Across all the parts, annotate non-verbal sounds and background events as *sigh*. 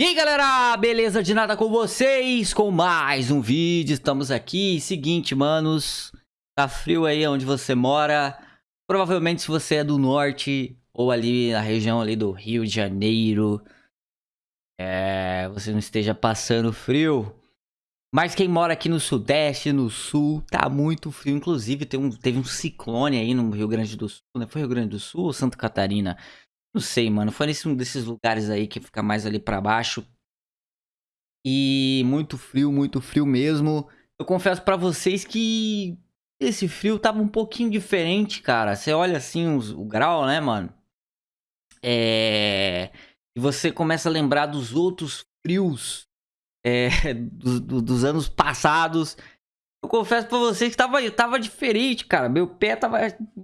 E aí galera, beleza de nada com vocês? Com mais um vídeo, estamos aqui. Seguinte, manos, tá frio aí onde você mora. Provavelmente se você é do norte ou ali na região ali do Rio de Janeiro, é, você não esteja passando frio. Mas quem mora aqui no sudeste, no sul, tá muito frio. Inclusive um, teve um ciclone aí no Rio Grande do Sul, né? Foi Rio Grande do Sul ou Santa Catarina? Não sei, mano. Foi nesse um desses lugares aí que fica mais ali pra baixo. E muito frio, muito frio mesmo. Eu confesso pra vocês que esse frio tava um pouquinho diferente, cara. Você olha assim os, o grau, né, mano? É... E você começa a lembrar dos outros frios é, *laughs* do, do, dos anos passados. Eu confesso pra vocês que tava, tava diferente, cara. Meu pé tava...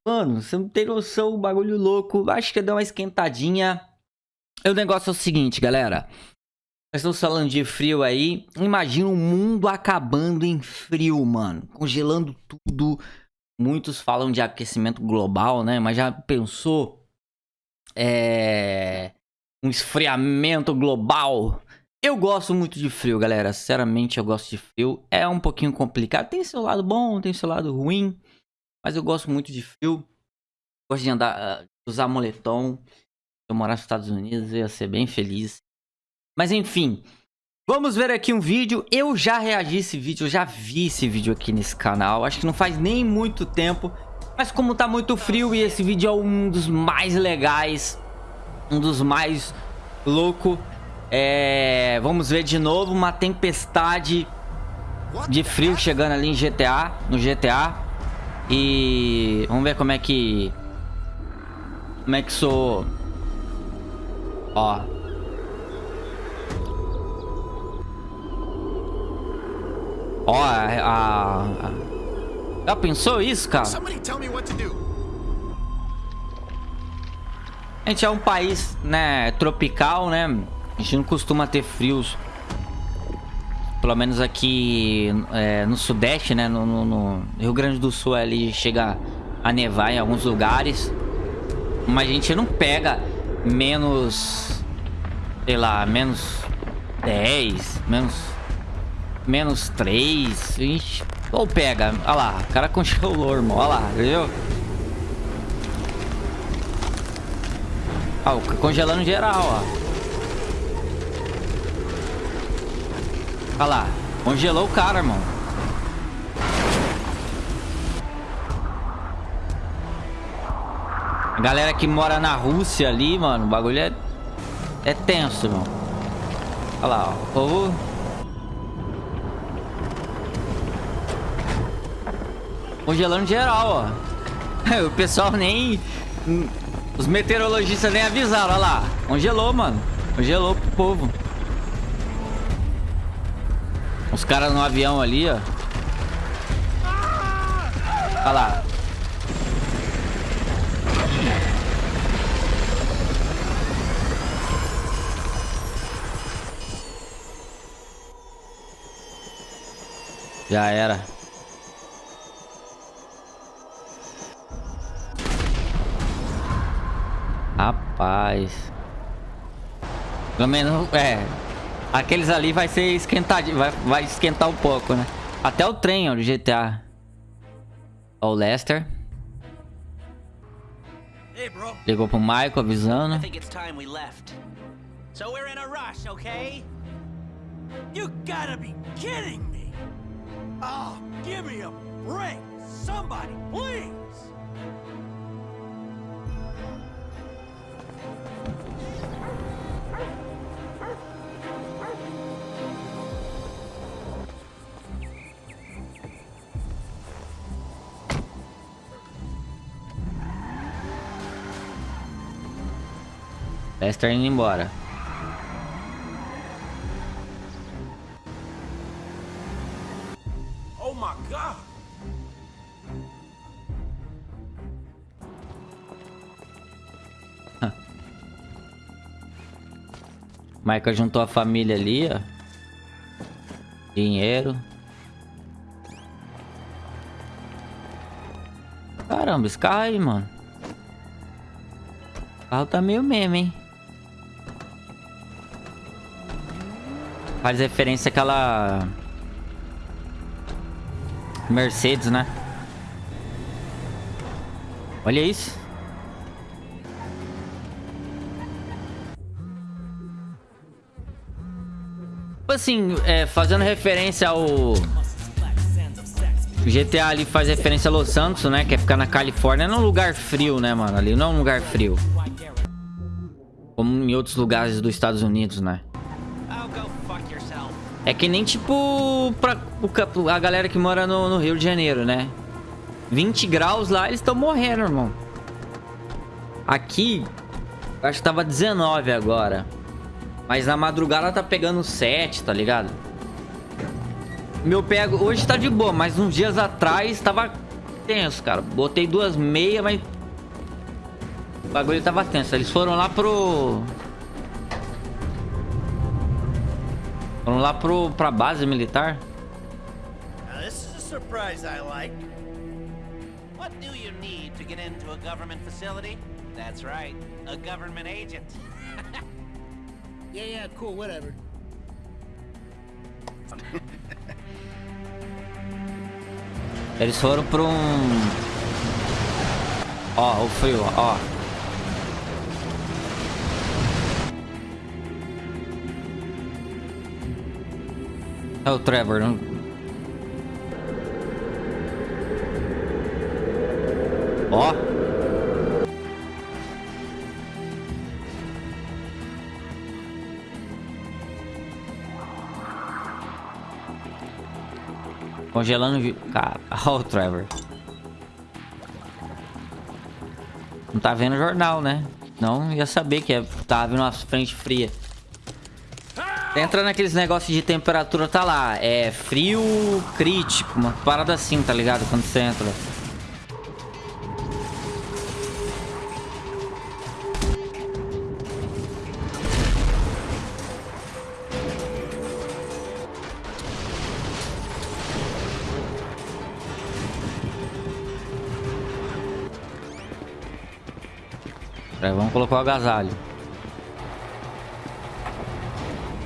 Mano, você não tem noção, bagulho louco. Acho que deu uma esquentadinha. O negócio é o seguinte, galera. Nós estamos falando de frio aí. Imagina o mundo acabando em frio, mano. Congelando tudo. Muitos falam de aquecimento global, né? Mas já pensou... É... Um esfriamento global eu gosto muito de frio, galera. Sinceramente, eu gosto de frio. É um pouquinho complicado. Tem seu lado bom, tem seu lado ruim. Mas eu gosto muito de frio. Gosto de andar, uh, usar moletom. Se eu morar nos Estados Unidos, eu ia ser bem feliz. Mas enfim, vamos ver aqui um vídeo. Eu já reagi a esse vídeo, eu já vi esse vídeo aqui nesse canal. Acho que não faz nem muito tempo. Mas como tá muito frio e esse vídeo é um dos mais legais, um dos mais louco é, vamos ver de novo uma tempestade de frio chegando ali em GTA, no GTA. E vamos ver como é que como é que sou ó. Ó, a. Já pensou isso, cara? A gente é um país, né, tropical, né? A gente não costuma ter frios. Pelo menos aqui é, no sudeste, né? No, no, no, Rio Grande do Sul ali chega a nevar em alguns lugares. Mas a gente não pega menos... Sei lá, menos 10, menos... Menos 3. A gente... Ou pega, olha lá, o cara *laughs* congelou, irmão, olha lá, viu? Ó, congelando geral, ó. Olha lá. Congelou o cara, irmão. A galera que mora na Rússia ali, mano, o bagulho é, é tenso, irmão. Olha lá, ó. O povo... Congelando geral, ó. *laughs* O pessoal nem... Os meteorologistas nem avisaram, olha lá. Congelou, mano. Congelou pro povo. Os caras no avião ali, ó. Olha lá. Já era. Rapaz. Pelo menos, é, Aqueles ali vai ser esquentadinho, vai, vai esquentar um pouco, né? Até o trem, ó, do GTA. Ó, o Lester. Ligou pro Michael avisando. So we're in a rush, okay? You gotta be kidding me! Oh, give me a break! Somebody, please! Lester indo embora. Oh my god! Michael juntou a família ali, ó. Dinheiro. Caramba, esse carro aí, mano. O carro tá meio meme, hein? Faz referência àquela... Mercedes, né? Olha isso. Tipo assim, é, fazendo referência ao... GTA ali faz referência a Los Santos, né? Que é ficar na Califórnia. Não é um lugar frio, né, mano? Ali não é um lugar frio. Como em outros lugares dos Estados Unidos, né? É que nem, tipo, pra a galera que mora no, no Rio de Janeiro, né? 20 graus lá, eles estão morrendo, irmão. Aqui, acho que tava 19 agora. Mas na madrugada tá pegando 7, tá ligado? Meu pego... Hoje tá de boa, mas uns dias atrás tava tenso, cara. Botei duas meias, mas... O bagulho tava tenso. Eles foram lá pro... Foram lá pro, pra base militar. Now this is a surprise I like. What do you need to get into a government facility? That's right, a government agent. *laughs* yeah, yeah, cool, whatever. Eles foram pra um... Ó, o frio, ó. É o Trevor, não... Ó. Congelando... *laughs* Cara, ó o Trevor. Não tá vendo jornal, né? Não ia saber que é, tava vindo uma frente fria. Entra naqueles negócios de temperatura, tá lá. É frio crítico, uma parada assim, tá ligado? Quando você entra. vamos colocar o agasalho.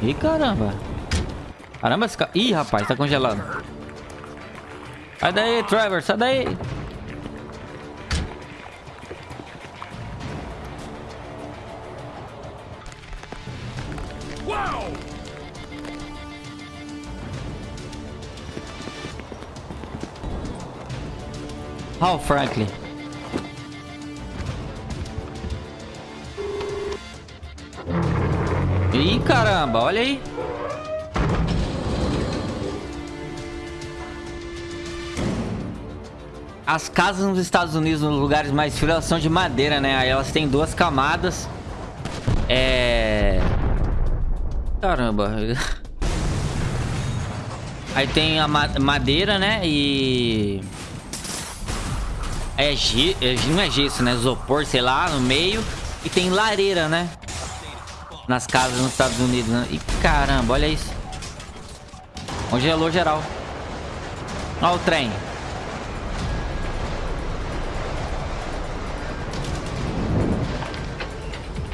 Ih, caramba. Caramba, esse cara... Ih, rapaz, tá congelando. Sai daí, Trevor, sai daí. Uau! Hal Ih, caramba, olha aí. As casas nos Estados Unidos, nos lugares mais frios, elas são de madeira, né? Aí elas têm duas camadas. É... Caramba. *laughs* Aí tem a madeira, né? E... É, ge... É, não é gesso, né? Isopor, sei lá, no meio. E tem lareira, né? Nas casas nos Estados Unidos. Né? E caramba, olha isso. Congelou geral. Olha o trem.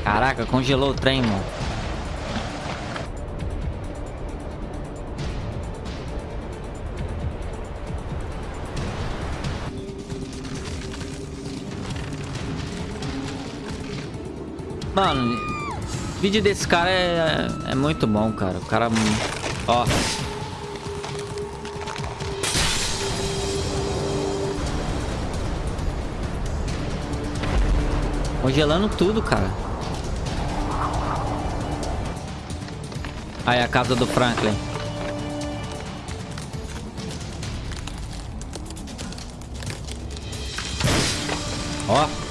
Caraca, congelou o trem, mano. Mano, vídeo desse cara é, é muito bom, cara. O cara... Ó. Congelando tudo, cara. Aí a casa do Franklin. Ó.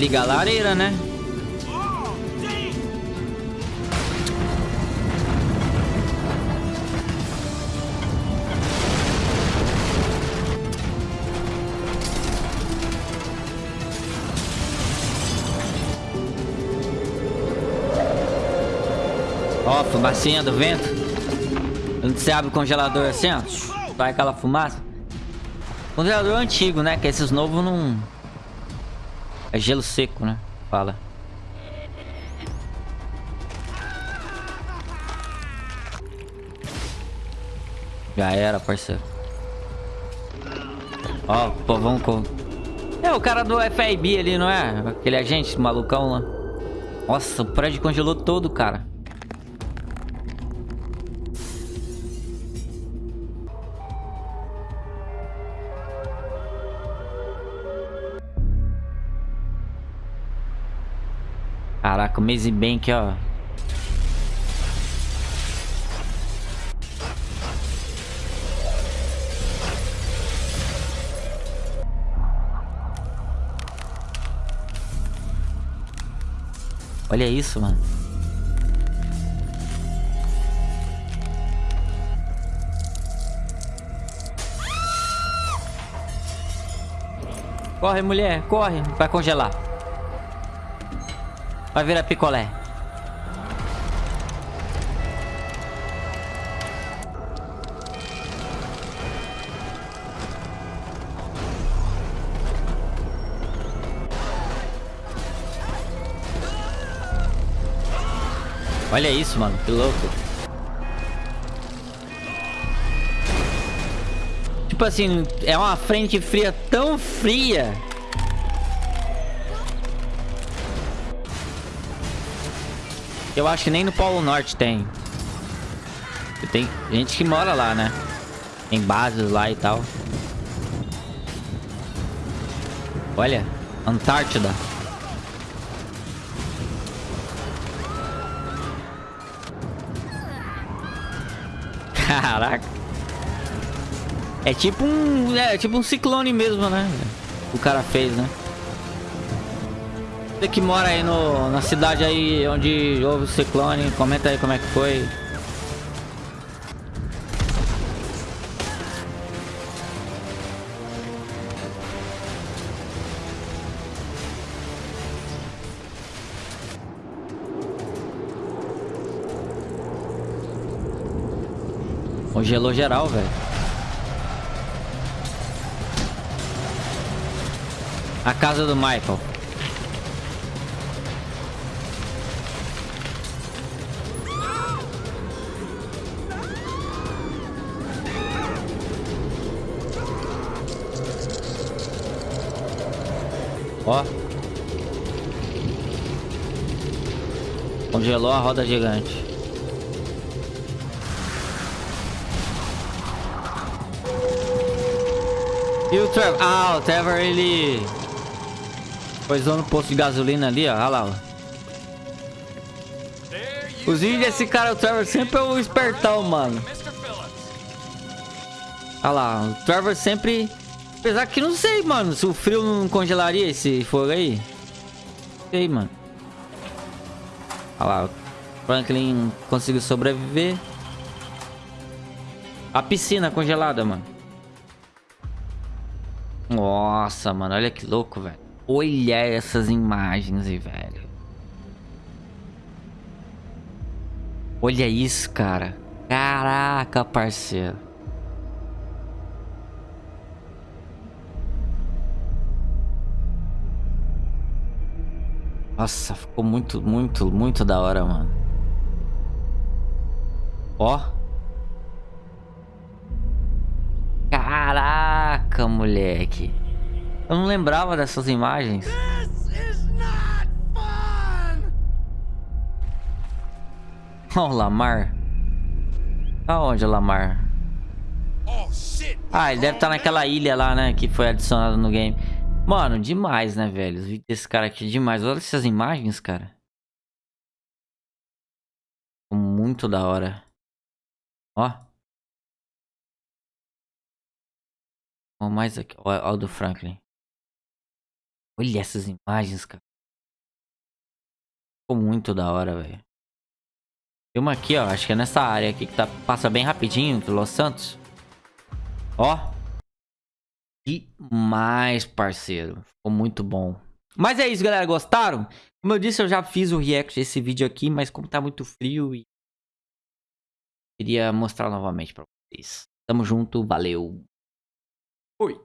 Ligar a lareira, né? Ó, fumacinha do vento. Quando você abre o congelador assim, ó. Vai aquela fumaça. Congelador antigo, né? Que esses novos não... É gelo seco, né? Fala. Já era, parceiro. Ó, pô, vamos com... É o cara do FIB ali, não é? Aquele agente malucão lá. Nossa, o prédio congelou todo, cara. Caraca, o Maze Bank, ó. Olha isso, mano. Corre, mulher, corre. Vai congelar. Vai virar picolé. Olha isso, mano. Que louco. Tipo assim, é uma frente fria tão fria. Eu acho que nem no Polo Norte tem. Tem gente que mora lá, né? Tem bases lá e tal. Olha, Antártida. *laughs* Caraca. É tipo um. É tipo um ciclone mesmo, né? O cara fez, né? Você que mora aí no, na cidade aí onde houve o ciclone, comenta aí como é que foi. Congelou geral, velho. A casa do Michael. Ó. Congelou a roda gigante. E o Trevor? Ah, o Trevor, ele... Poisou no posto de gasolina ali, ó. Olha lá, ó. Os vídeos desse cara, o Trevor, sempre é o espertão, mano. Olha lá, o Trevor sempre... Apesar que não sei, mano, se o frio não congelaria esse fogo aí. Não sei, mano. Olha lá, Franklin conseguiu sobreviver. A piscina congelada, mano. Nossa, mano, olha que louco, velho. Olha essas imagens aí, velho. Olha isso, cara. Caraca, parceiro. Nossa, ficou muito, muito, muito da hora, mano. Ó. Caraca, moleque. Eu não lembrava dessas imagens. Ó, oh, Lamar. Aonde, Lamar? Ah, ele deve estar tá naquela ilha lá, né? Que foi adicionada no game. Mano, demais, né, velho? Desse cara aqui, demais. Olha essas imagens, cara. Muito da hora. Ó. Ó, mais aqui. Ó, ó do Franklin. Olha essas imagens, cara. Ficou muito da hora, velho. Tem uma aqui, ó. Acho que é nessa área aqui que tá, passa bem rapidinho do Los Santos. Ó. Demais, parceiro. Ficou muito bom. Mas é isso, galera. Gostaram? Como eu disse, eu já fiz o react desse vídeo aqui, mas como tá muito frio e... Queria mostrar novamente pra vocês. Tamo junto, valeu. Oi.